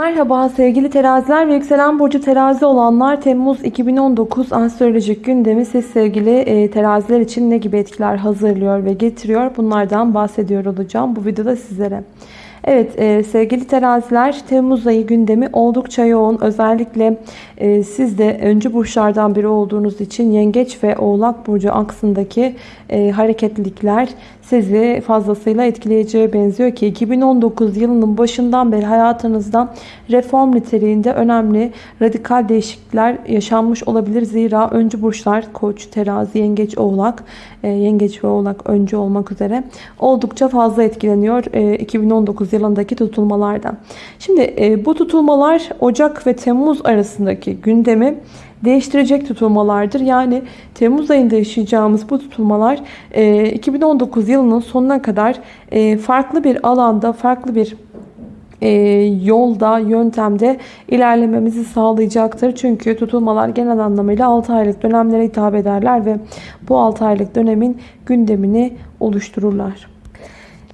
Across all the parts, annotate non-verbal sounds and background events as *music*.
Merhaba sevgili teraziler ve yükselen burcu terazi olanlar Temmuz 2019 astrolojik gündemi siz sevgili e, teraziler için ne gibi etkiler hazırlıyor ve getiriyor bunlardan bahsediyor olacağım bu videoda sizlere. Evet e, sevgili teraziler Temmuz ayı gündemi oldukça yoğun. Özellikle e, siz de öncü burçlardan biri olduğunuz için Yengeç ve Oğlak Burcu aksındaki e, hareketlilikler sizi fazlasıyla etkileyeceğe benziyor ki 2019 yılının başından beri hayatınızda reform niteliğinde önemli radikal değişiklikler yaşanmış olabilir. Zira öncü burçlar Koç, Terazi, Yengeç, Oğlak, e, Yengeç ve Oğlak öncü olmak üzere oldukça fazla etkileniyor e, 2019 yılındaki tutulmalardan. Şimdi e, bu tutulmalar Ocak ve Temmuz arasındaki gündemi değiştirecek tutulmalardır. Yani Temmuz ayında yaşayacağımız bu tutulmalar 2019 e, yılının sonuna kadar e, farklı bir alanda, farklı bir e, yolda, yöntemde ilerlememizi sağlayacaktır. Çünkü tutulmalar genel anlamıyla 6 aylık dönemlere hitap ederler ve bu 6 aylık dönemin gündemini oluştururlar.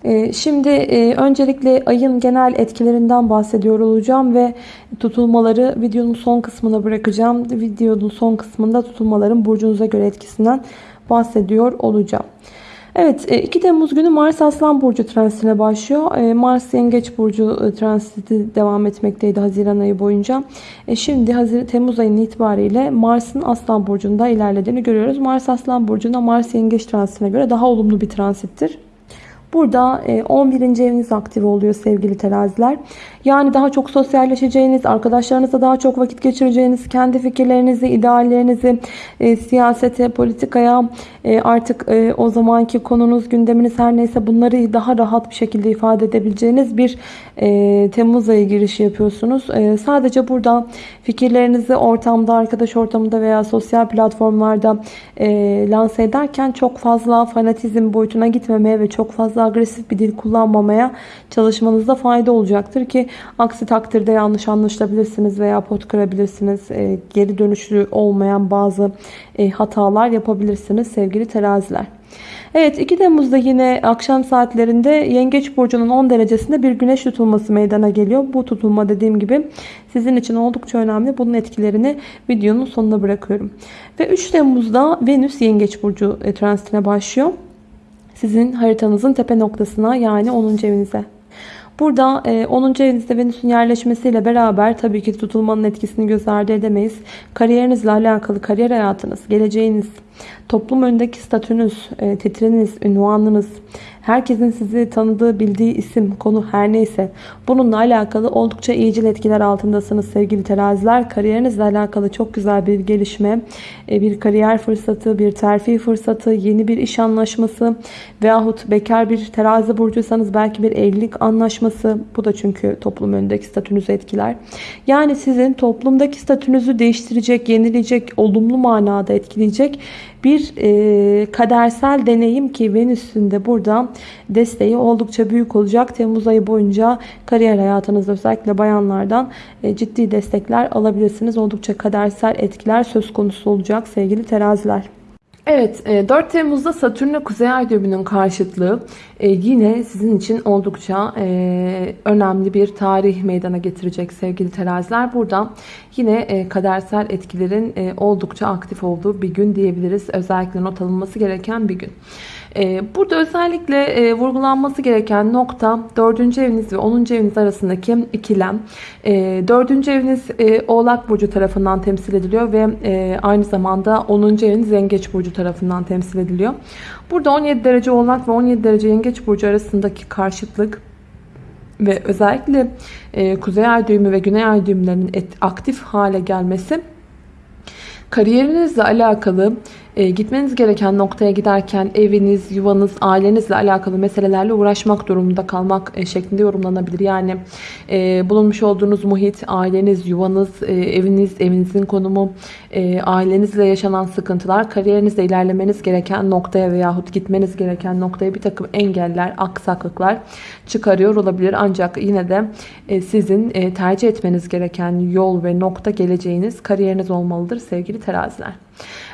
Ee, şimdi e, öncelikle ayın genel etkilerinden bahsediyor olacağım ve tutulmaları videonun son kısmına bırakacağım. Videonun son kısmında tutulmaların burcunuza göre etkisinden bahsediyor olacağım. Evet 2 e, Temmuz günü Mars Aslan Burcu transitine başlıyor. E, Mars Yengeç Burcu transiti devam etmekteydi Haziran ayı boyunca. Şimdi Temmuz ayının itibariyle Mars'ın Aslan Burcu'nda ilerlediğini görüyoruz. Mars Aslan Burcu'nda Mars Yengeç transitine göre daha olumlu bir transittir. Burada 11. E, eviniz aktif oluyor sevgili teraziler. Yani daha çok sosyalleşeceğiniz, arkadaşlarınızla daha çok vakit geçireceğiniz, kendi fikirlerinizi, ideallerinizi e, siyasete, politikaya e, artık o zamanki konunuz, gündeminiz her neyse bunları daha rahat bir şekilde ifade edebileceğiniz bir e, Temmuz ayı girişi yapıyorsunuz. Sadece burada fikirlerinizi ortamda, arkadaş ortamında veya sosyal platformlarda e, lanse ederken çok fazla fanatizm boyutuna gitmemeye ve çok fazla agresif bir dil kullanmamaya çalışmanızda fayda olacaktır ki aksi takdirde yanlış anlaşılabilirsiniz veya pot kırabilirsiniz. E, geri dönüşlü olmayan bazı e, hatalar yapabilirsiniz sevgili teraziler. Evet 2 Temmuz'da yine akşam saatlerinde Yengeç Burcu'nun 10 derecesinde bir güneş tutulması meydana geliyor. Bu tutulma dediğim gibi sizin için oldukça önemli. Bunun etkilerini videonun sonuna bırakıyorum. Ve 3 Temmuz'da Venüs Yengeç Burcu e, transitine başlıyor. Sizin haritanızın tepe noktasına yani 10. evinize. Burada 10. E, evinizde Venüs'ün yerleşmesiyle beraber tabii ki tutulmanın etkisini göz ardı edemeyiz. Kariyerinizle alakalı kariyer hayatınız, geleceğiniz, toplum önündeki statünüz, e, titriniz, ünvanınız, herkesin sizi tanıdığı, bildiği isim, konu her neyse bununla alakalı oldukça iyicil etkiler altındasınız sevgili teraziler. Kariyerinizle alakalı çok güzel bir gelişme, e, bir kariyer fırsatı, bir terfi fırsatı, yeni bir iş anlaşması veyahut bekar bir terazi burcuysanız belki bir evlilik anlaşması. Bu da çünkü toplum önündeki statünüzü etkiler. Yani sizin toplumdaki statünüzü değiştirecek, yenileyecek, olumlu manada etkileyecek bir e, kadersel deneyim ki Venüs'ün de burada desteği oldukça büyük olacak. Temmuz ayı boyunca kariyer hayatınızda özellikle bayanlardan e, ciddi destekler alabilirsiniz. Oldukça kadersel etkiler söz konusu olacak sevgili teraziler. Evet 4 e, Temmuz'da Satürn Kuzey Ay düğümünün karşıtlığı e, yine sizin için oldukça e, önemli bir tarih meydana getirecek sevgili teraziler. Burada yine kadersel etkilerin oldukça aktif olduğu bir gün diyebiliriz. Özellikle not alınması gereken bir gün. Burada özellikle e, vurgulanması gereken nokta 4. eviniz ve 10. eviniz arasındaki ikilem. 4. Ee, eviniz e, Oğlak Burcu tarafından temsil ediliyor ve e, aynı zamanda 10. eviniz Yengeç Burcu tarafından temsil ediliyor. Burada 17 derece Oğlak ve 17 derece Yengeç Burcu arasındaki karşıtlık ve özellikle Kuzey Ay düğümü ve Güney Ay düğümlerinin aktif hale gelmesi kariyerinizle alakalı e, gitmeniz gereken noktaya giderken eviniz, yuvanız, ailenizle alakalı meselelerle uğraşmak durumunda kalmak e, şeklinde yorumlanabilir. Yani e, bulunmuş olduğunuz muhit, aileniz, yuvanız, eviniz, evinizin konumu, ailenizle yaşanan sıkıntılar, kariyerinizde ilerlemeniz gereken noktaya veyahut gitmeniz gereken noktaya bir takım engeller, aksaklıklar çıkarıyor olabilir. Ancak yine de sizin tercih etmeniz gereken yol ve nokta geleceğiniz kariyeriniz olmalıdır sevgili teraziler.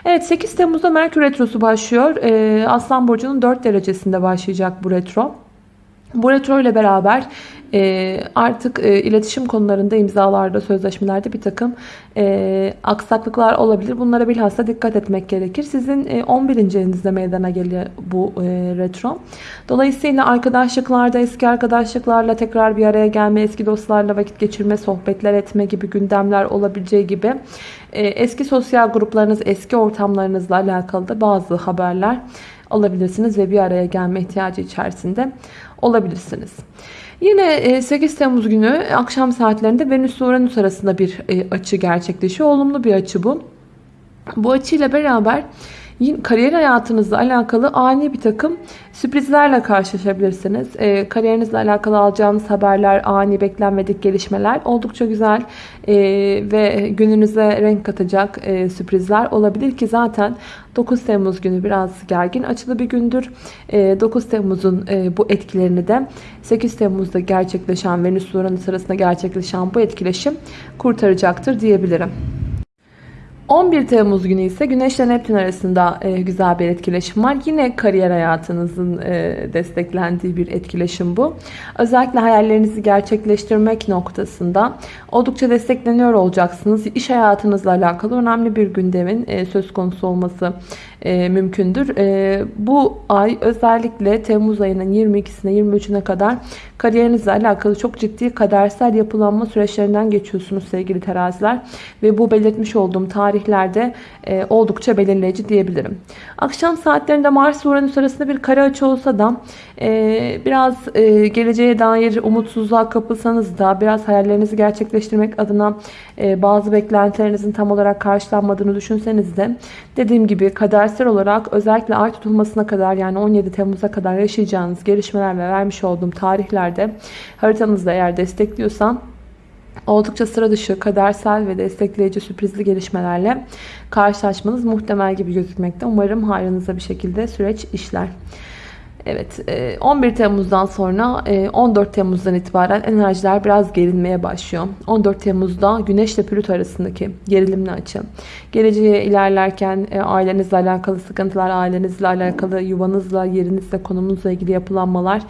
Evet 8 Temmuz'da Merkür Retrosu başlıyor. Ee, Aslan Burcu'nun 4 derecesinde başlayacak bu retro. Bu retro ile beraber e, artık e, iletişim konularında imzalarda, sözleşmelerde bir takım e, aksaklıklar olabilir. Bunlara bilhassa dikkat etmek gerekir. Sizin e, 11. evinizde meydana geliyor bu e, retro. Dolayısıyla arkadaşlıklarda, eski arkadaşlıklarla tekrar bir araya gelme, eski dostlarla vakit geçirme, sohbetler etme gibi gündemler olabileceği gibi e, eski sosyal gruplarınız, eski ortamlarınızla alakalı da bazı haberler alabilirsiniz ve bir araya gelme ihtiyacı içerisinde olabilirsiniz. Yine 8 e, Temmuz günü akşam saatlerinde Venüs ile Uranüs arasında bir e, açı gerçekleşiyor. Olumlu bir açı bu. Bu açıyla beraber kariyer hayatınızla alakalı ani bir takım sürprizlerle karşılaşabilirsiniz. E, kariyerinizle alakalı alacağınız haberler, ani beklenmedik gelişmeler oldukça güzel e, ve gününüze renk katacak e, sürprizler olabilir ki zaten 9 Temmuz günü biraz gergin açılı bir gündür. E, 9 Temmuz'un e, bu etkilerini de 8 Temmuz'da gerçekleşen Venüs Uranüs arasında gerçekleşen bu etkileşim kurtaracaktır diyebilirim. 11 Temmuz günü ise Güneş ile Neptün arasında e, güzel bir etkileşim var. Yine kariyer hayatınızın e, desteklendiği bir etkileşim bu. Özellikle hayallerinizi gerçekleştirmek noktasında oldukça destekleniyor olacaksınız. İş hayatınızla alakalı önemli bir gündemin e, söz konusu olması e, mümkündür. E, bu ay özellikle Temmuz ayının 22'sine 23'üne kadar kariyerinizle alakalı çok ciddi kadersel yapılanma süreçlerinden geçiyorsunuz sevgili teraziler. Ve bu belirtmiş olduğum tarihlerde e, oldukça belirleyici diyebilirim. Akşam saatlerinde Mars ve Uranüs arasında bir kare açı olsa da e, biraz e, geleceğe dair umutsuzluğa kapılsanız da biraz hayallerinizi gerçekleştirmek adına e, bazı beklentilerinizin tam olarak karşılanmadığını düşünseniz de dediğim gibi kadersel olarak özellikle ay tutulmasına kadar yani 17 Temmuz'a kadar yaşayacağınız gelişmeler ve vermiş olduğum tarihlerde haritanızda eğer destekliyorsan oldukça sıra dışı, kadersel ve destekleyici sürprizli gelişmelerle karşılaşmanız muhtemel gibi gözükmekte. Umarım hayrınıza bir şekilde süreç işler. Evet 11 e, Temmuz'dan sonra 14 e, Temmuz'dan itibaren enerjiler biraz gerilmeye başlıyor. 14 Temmuz'da Güneş ile Plüto arasındaki gerilimli açı. Geleceğe ilerlerken e, ailenizle alakalı sıkıntılar, ailenizle alakalı yuvanızla, yerinizle, konumunuzla ilgili yapılanmalar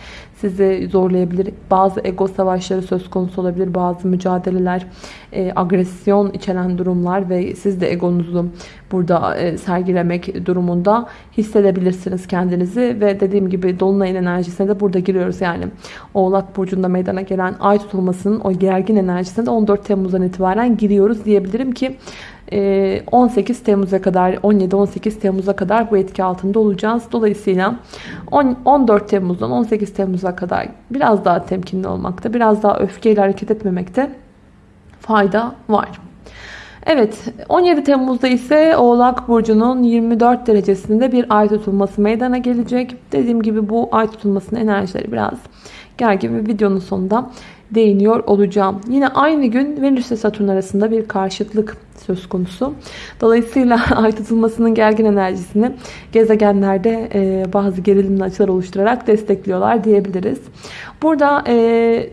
sizi zorlayabilir. Bazı ego savaşları söz konusu olabilir. Bazı mücadeleler, e, agresyon içeren durumlar ve siz de egonuzu burada e, sergilemek durumunda hissedebilirsiniz kendinizi ve dediğim gibi dolunayın enerjisine de burada giriyoruz yani. Oğlak burcunda meydana gelen ay tutulmasının o gergin enerjisine de 14 Temmuz'dan itibaren giriyoruz diyebilirim ki 18 ee, Temmuz'a kadar 17-18 Temmuz'a kadar bu etki altında olacağız. Dolayısıyla 14 Temmuz'dan 18 Temmuz'a kadar biraz daha temkinli olmakta, biraz daha öfkeyle hareket etmemekte fayda var. Evet 17 Temmuz'da ise Oğlak Burcu'nun 24 derecesinde bir ay tutulması meydana gelecek. Dediğim gibi bu ay tutulmasının enerjileri biraz gergin ve videonun sonunda değiniyor olacağım. Yine aynı gün Venüs ile Satürn arasında bir karşıtlık söz konusu. Dolayısıyla *laughs* ay tutulmasının gergin enerjisini gezegenlerde e, bazı gerilimli açılar oluşturarak destekliyorlar diyebiliriz. Burada e,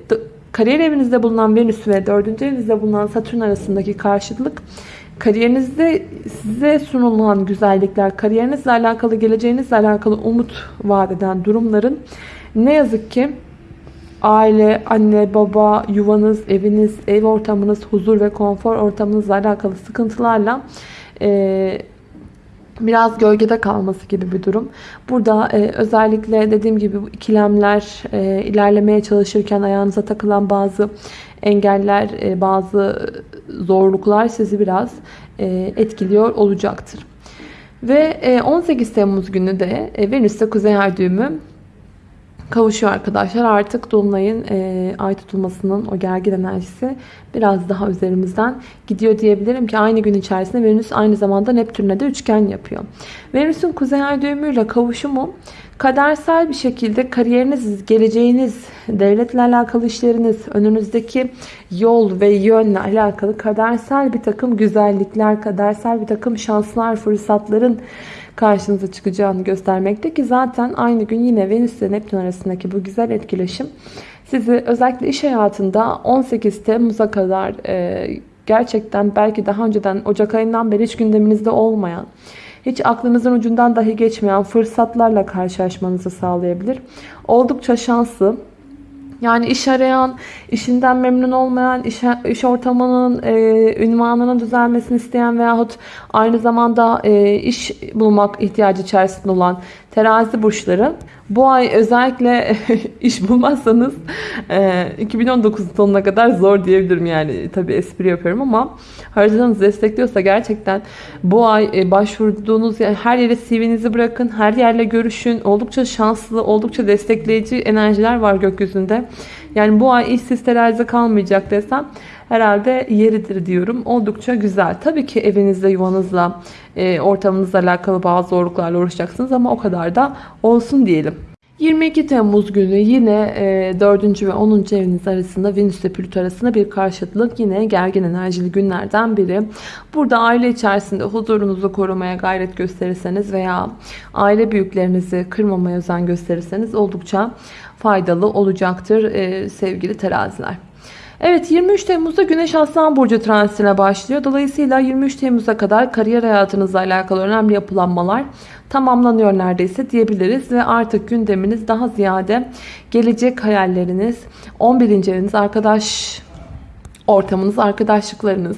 kariyer evinizde bulunan Venüs ve 4. evinizde bulunan Satürn arasındaki karşıtlık kariyerinizde size sunulan güzellikler, kariyerinizle alakalı, geleceğinizle alakalı umut vaat eden durumların ne yazık ki aile, anne, baba, yuvanız, eviniz, ev ortamınız, huzur ve konfor ortamınızla alakalı sıkıntılarla e, biraz gölgede kalması gibi bir durum. Burada e, özellikle dediğim gibi bu ikilemler e, ilerlemeye çalışırken ayağınıza takılan bazı engeller, e, bazı zorluklar sizi biraz e, etkiliyor olacaktır. Ve e, 18 Temmuz günü de e, Venüs'te Kuzey Ay düğümü kavuşuyor arkadaşlar. Artık Dolunay'ın e, ay tutulmasının o gergin enerjisi biraz daha üzerimizden gidiyor diyebilirim ki aynı gün içerisinde Venüs aynı zamanda Neptün'le de üçgen yapıyor. Venüs'ün kuzey ay düğümüyle kavuşumu kadersel bir şekilde kariyeriniz, geleceğiniz, devletle alakalı işleriniz, önünüzdeki yol ve yönle alakalı kadersel bir takım güzellikler, kadersel bir takım şanslar, fırsatların karşınıza çıkacağını göstermekte ki zaten aynı gün yine Venüs ile Neptün arasındaki bu güzel etkileşim sizi özellikle iş hayatında 18 Temmuz'a kadar e, gerçekten belki daha önceden Ocak ayından beri hiç gündeminizde olmayan hiç aklınızın ucundan dahi geçmeyen fırsatlarla karşılaşmanızı sağlayabilir. Oldukça şanslı, Yani iş arayan, işinden memnun olmayan, iş, iş ortamının, e, ünvanının düzelmesini isteyen veyahut aynı zamanda e, iş bulmak ihtiyacı içerisinde olan terazi burçları bu ay özellikle *laughs* iş bulmazsanız e, 2019 sonuna kadar zor diyebilirim. Yani tabi espri yapıyorum ama haritanız destekliyorsa gerçekten bu ay e, başvurduğunuz her yere CV'nizi bırakın her yerle görüşün. Oldukça şanslı oldukça destekleyici enerjiler var gökyüzünde yani bu ay işsiz terazi kalmayacak desem herhalde yeridir diyorum. Oldukça güzel. Tabii ki evinizde, yuvanızla, e, ortamınızla alakalı bazı zorluklarla uğraşacaksınız ama o kadar da olsun diyelim. 22 Temmuz günü yine e, 4. ve 10. eviniz arasında Venüs ile Plüto arasında bir karşıtlık yine gergin enerjili günlerden biri. Burada aile içerisinde huzurunuzu korumaya gayret gösterirseniz veya aile büyüklerinizi kırmamaya özen gösterirseniz oldukça faydalı olacaktır e, sevgili teraziler. Evet 23 Temmuz'da Güneş Aslan Burcu transitine başlıyor. Dolayısıyla 23 Temmuz'a kadar kariyer hayatınızla alakalı önemli yapılanmalar tamamlanıyor neredeyse diyebiliriz. Ve artık gündeminiz daha ziyade gelecek hayalleriniz, 11. eviniz, arkadaş ortamınız, arkadaşlıklarınız,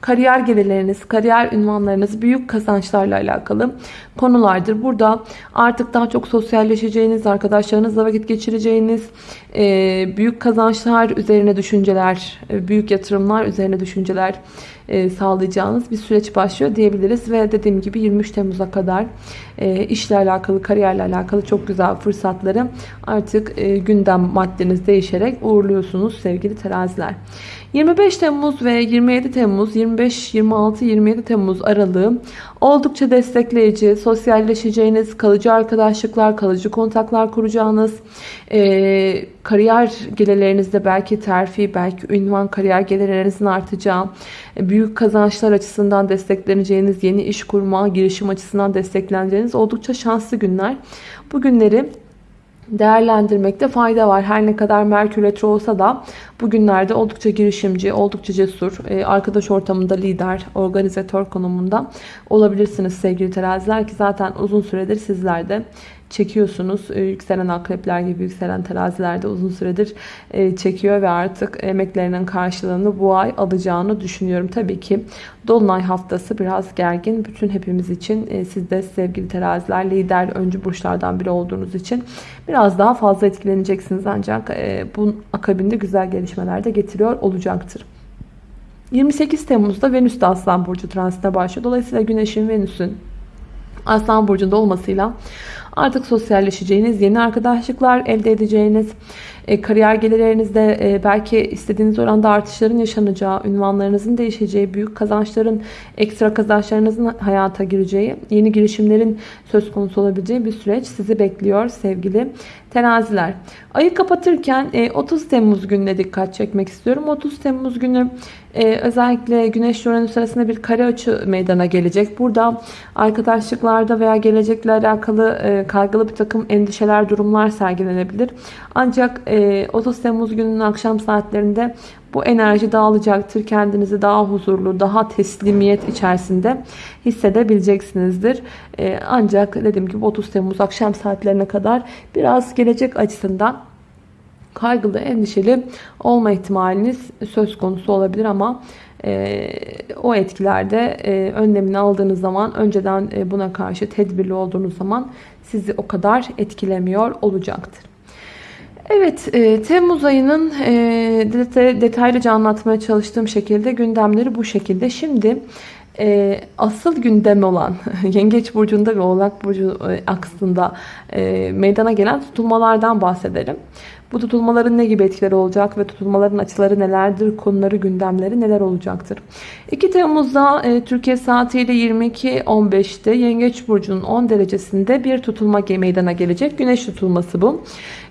kariyer gelirleriniz, kariyer ünvanlarınız büyük kazançlarla alakalı konulardır. Burada artık daha çok sosyalleşeceğiniz, arkadaşlarınızla vakit geçireceğiniz, e, büyük kazançlar üzerine düşünceler, e, büyük yatırımlar üzerine düşünceler e, sağlayacağınız bir süreç başlıyor diyebiliriz. Ve dediğim gibi 23 Temmuz'a kadar işle alakalı, kariyerle alakalı çok güzel fırsatları artık gündem maddeniz değişerek uğurluyorsunuz sevgili teraziler. 25 Temmuz ve 27 Temmuz, 25, 26, 27 Temmuz aralığı oldukça destekleyici, sosyalleşeceğiniz, kalıcı arkadaşlıklar, kalıcı kontaklar kuracağınız, e, kariyer gelirlerinizde belki terfi, belki ünvan kariyer gelirlerinizin artacağı, büyük kazançlar açısından destekleneceğiniz, yeni iş kurma, girişim açısından destekleneceğiniz oldukça şanslı günler. Bu günleri değerlendirmekte fayda var. Her ne kadar Merkür Retro olsa da bugünlerde oldukça girişimci, oldukça cesur, e, arkadaş ortamında lider, organizatör konumunda olabilirsiniz sevgili teraziler ki zaten uzun süredir sizlerde çekiyorsunuz. E, yükselen akrepler gibi yükselen terazilerde uzun süredir e, çekiyor ve artık emeklerinin karşılığını bu ay alacağını düşünüyorum. Tabii ki Dolunay haftası biraz gergin. Bütün hepimiz için e, siz de sevgili teraziler lider öncü burçlardan biri olduğunuz için biraz daha fazla etkileneceksiniz ancak bu akabinde güzel gelişmeler de getiriyor olacaktır. 28 Temmuz'da Venüs de Aslan Burcu transite başlıyor. Dolayısıyla Güneş'in Venüs'ün Aslan Burcu'nda olmasıyla Artık sosyalleşeceğiniz, yeni arkadaşlıklar elde edeceğiniz, e, kariyer gelirlerinizde e, belki istediğiniz oranda artışların yaşanacağı, ünvanlarınızın değişeceği, büyük kazançların, ekstra kazançlarınızın hayata gireceği, yeni girişimlerin söz konusu olabileceği bir süreç sizi bekliyor sevgili teraziler. Ayı kapatırken 30 e, Temmuz gününe dikkat çekmek istiyorum. 30 Temmuz günü özellikle Güneş Uranüs arasında bir kare açı meydana gelecek. Burada arkadaşlıklarda veya gelecekle alakalı kaygılı bir takım endişeler, durumlar sergilenebilir. Ancak 30 e, Temmuz gününün akşam saatlerinde bu enerji dağılacaktır. Kendinizi daha huzurlu, daha teslimiyet içerisinde hissedebileceksinizdir. E, ancak dediğim gibi 30 Temmuz akşam saatlerine kadar biraz gelecek açısından kaygılı, endişeli olma ihtimaliniz söz konusu olabilir ama e, o etkilerde e, önlemini aldığınız zaman önceden e, buna karşı tedbirli olduğunuz zaman sizi o kadar etkilemiyor olacaktır. Evet, e, Temmuz ayının e, detaylıca anlatmaya çalıştığım şekilde gündemleri bu şekilde. Şimdi e, asıl gündem olan *laughs* Yengeç Burcu'nda ve Oğlak Burcu e, aksında e, meydana gelen tutulmalardan bahsedelim. Bu tutulmaların ne gibi etkileri olacak ve tutulmaların açıları nelerdir, konuları, gündemleri neler olacaktır? 2 Temmuz'da e, Türkiye saatiyle 22.15'te Yengeç Burcu'nun 10 derecesinde bir tutulma meydana gelecek. Güneş tutulması bu.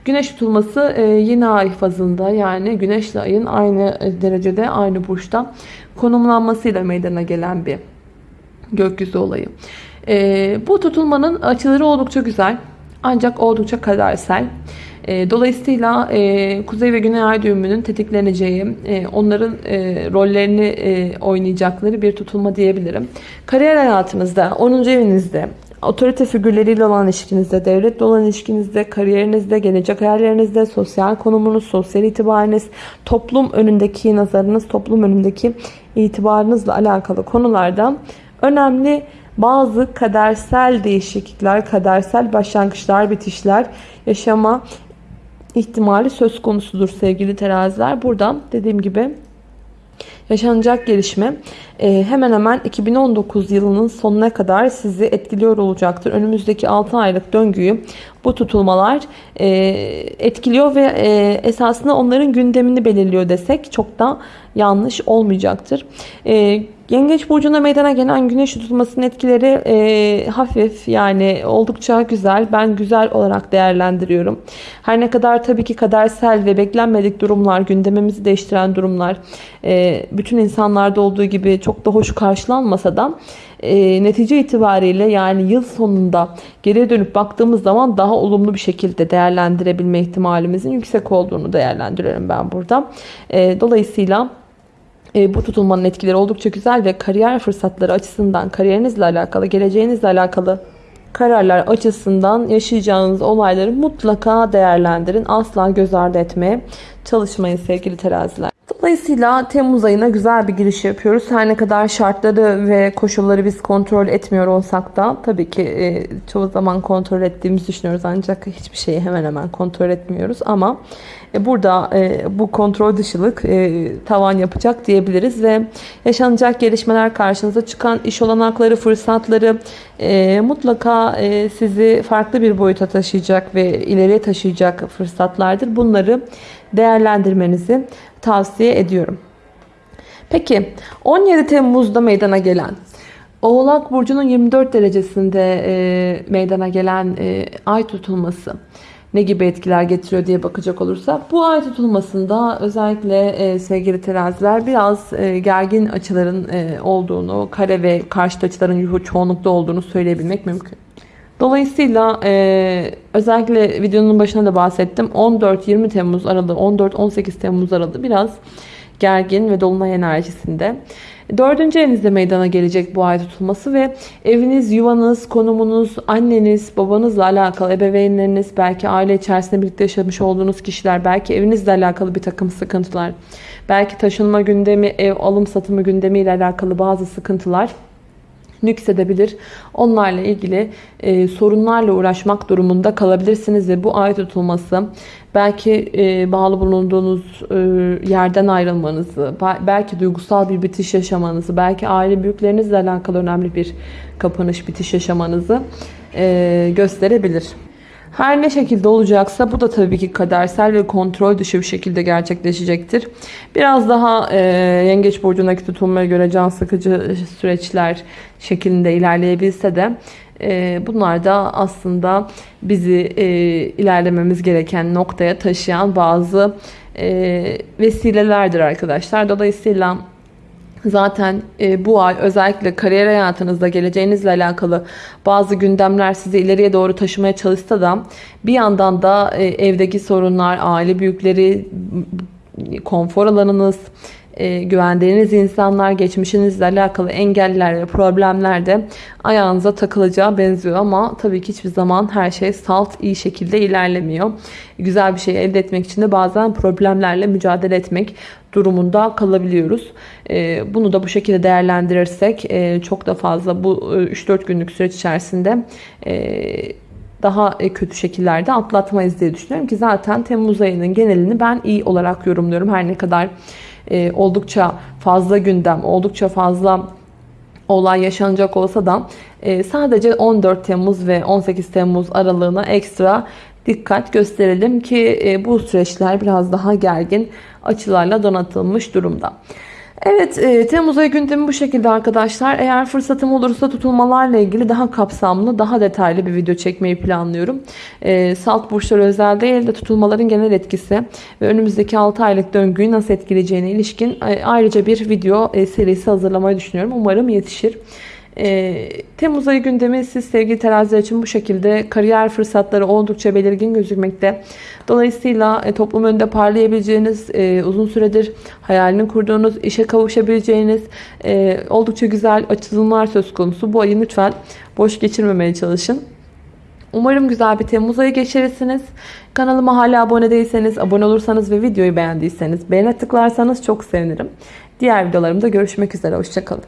Güneş tutulması e, yeni ay fazında yani güneşle ayın aynı e, derecede, aynı burçta konumlanmasıyla meydana gelen bir gökyüzü olayı. E, bu tutulmanın açıları oldukça güzel ancak oldukça kadersel. E, dolayısıyla e, Kuzey ve Güney Ay düğümünün tetikleneceği, e, onların rollerini oynayacakları bir tutulma diyebilirim. Kariyer hayatınızda, 10. evinizde, otorite figürleriyle olan ilişkinizde, devletle olan ilişkinizde, kariyerinizde, gelecek hayallerinizde, sosyal konumunuz, sosyal itibarınız, toplum önündeki nazarınız, toplum önündeki itibarınızla alakalı konularda önemli bazı kadersel değişiklikler, kadersel başlangıçlar, bitişler yaşama ihtimali söz konusudur sevgili teraziler. Buradan dediğim gibi yaşanacak gelişme e, hemen hemen 2019 yılının sonuna kadar sizi etkiliyor olacaktır. Önümüzdeki 6 aylık döngüyü bu tutulmalar e, etkiliyor ve e, esasında onların gündemini belirliyor desek çok da yanlış olmayacaktır. Yengeç burcuna meydana gelen güneş tutulmasının etkileri e, hafif yani oldukça güzel. Ben güzel olarak değerlendiriyorum. Her ne kadar tabii ki kadersel ve beklenmedik durumlar, gündemimizi değiştiren durumlar e, bütün insanlarda olduğu gibi çok da hoş karşılanmasa da e, netice itibariyle yani yıl sonunda geriye dönüp baktığımız zaman daha olumlu bir şekilde değerlendirebilme ihtimalimizin yüksek olduğunu değerlendiriyorum ben burada. E, dolayısıyla e, bu tutulmanın etkileri oldukça güzel ve kariyer fırsatları açısından kariyerinizle alakalı, geleceğinizle alakalı kararlar açısından yaşayacağınız olayları mutlaka değerlendirin. Asla göz ardı etmeye çalışmayın sevgili teraziler. Dolayısıyla Temmuz ayına güzel bir giriş yapıyoruz. Her ne kadar şartları ve koşulları biz kontrol etmiyor olsak da tabii ki e, çoğu zaman kontrol ettiğimizi düşünüyoruz ancak hiçbir şeyi hemen hemen kontrol etmiyoruz ama e, burada e, bu kontrol dışılık tavan yapacak diyebiliriz ve yaşanacak gelişmeler karşınıza çıkan iş olanakları, fırsatları mutlaka sizi farklı bir boyuta taşıyacak ve ileriye taşıyacak fırsatlardır. Bunları değerlendirmenizi tavsiye ediyorum. Peki 17 Temmuz'da meydana gelen Oğlak Burcu'nun 24 derecesinde e, meydana gelen e, ay tutulması ne gibi etkiler getiriyor diye bakacak olursak bu ay tutulmasında özellikle e, sevgili teraziler biraz e, gergin açıların e, olduğunu kare ve karşıt açıların çoğunlukta olduğunu söyleyebilmek mümkün. Dolayısıyla e, özellikle videonun başında da bahsettim. 14-20 Temmuz aralığı, 14-18 Temmuz aralığı biraz gergin ve dolunay enerjisinde. Dördüncü evinizde meydana gelecek bu ay tutulması ve eviniz, yuvanız, konumunuz, anneniz, babanızla alakalı ebeveynleriniz, belki aile içerisinde birlikte yaşamış olduğunuz kişiler, belki evinizle alakalı bir takım sıkıntılar, belki taşınma gündemi, ev alım satımı gündemi ile alakalı bazı sıkıntılar nüksedebilir. Onlarla ilgili e, sorunlarla uğraşmak durumunda kalabilirsiniz ve bu ay tutulması belki e, bağlı bulunduğunuz e, yerden ayrılmanızı, belki duygusal bir bitiş yaşamanızı, belki aile büyüklerinizle alakalı önemli bir kapanış, bitiş yaşamanızı e, gösterebilir. Her ne şekilde olacaksa bu da tabii ki kadersel ve kontrol dışı bir şekilde gerçekleşecektir. Biraz daha e, yengeç burcundaki tutulmaya göre can sıkıcı süreçler şeklinde ilerleyebilse de e, bunlar da aslında bizi e, ilerlememiz gereken noktaya taşıyan bazı e, vesilelerdir arkadaşlar. Dolayısıyla Zaten e, bu ay özellikle kariyer hayatınızda geleceğinizle alakalı bazı gündemler sizi ileriye doğru taşımaya çalışsa da bir yandan da e, evdeki sorunlar, aile büyükleri, konfor alanınız, e, güvendiğiniz insanlar, geçmişinizle alakalı engeller ve problemler de ayağınıza takılacağı benziyor. Ama tabii ki hiçbir zaman her şey salt iyi şekilde ilerlemiyor. Güzel bir şey elde etmek için de bazen problemlerle mücadele etmek durumunda kalabiliyoruz. E, bunu da bu şekilde değerlendirirsek e, çok da fazla bu 3-4 günlük süreç içerisinde daha kötü şekillerde atlatmayız diye düşünüyorum ki zaten Temmuz ayının genelini ben iyi olarak yorumluyorum. Her ne kadar e, oldukça fazla gündem, oldukça fazla olay yaşanacak olsa da e, sadece 14 Temmuz ve 18 Temmuz aralığına ekstra dikkat gösterelim ki e, bu süreçler biraz daha gergin açılarla donatılmış durumda. Evet e, Temmuz ayı gündemi bu şekilde arkadaşlar. Eğer fırsatım olursa tutulmalarla ilgili daha kapsamlı, daha detaylı bir video çekmeyi planlıyorum. E, salt burçlar özel değil de tutulmaların genel etkisi ve önümüzdeki 6 aylık döngüyü nasıl etkileyeceğine ilişkin e, ayrıca bir video serisi hazırlamayı düşünüyorum. Umarım yetişir. Ee, Temmuz ayı gündemi siz sevgili teraziler için bu şekilde kariyer fırsatları oldukça belirgin gözükmekte. Dolayısıyla e, toplum önünde parlayabileceğiniz, e, uzun süredir hayalini kurduğunuz, işe kavuşabileceğiniz e, oldukça güzel açılımlar söz konusu. Bu ayı lütfen boş geçirmemeye çalışın. Umarım güzel bir Temmuz ayı geçirirsiniz. Kanalıma hala abone değilseniz, abone olursanız ve videoyu beğendiyseniz beğene tıklarsanız çok sevinirim. Diğer videolarımda görüşmek üzere. Hoşçakalın.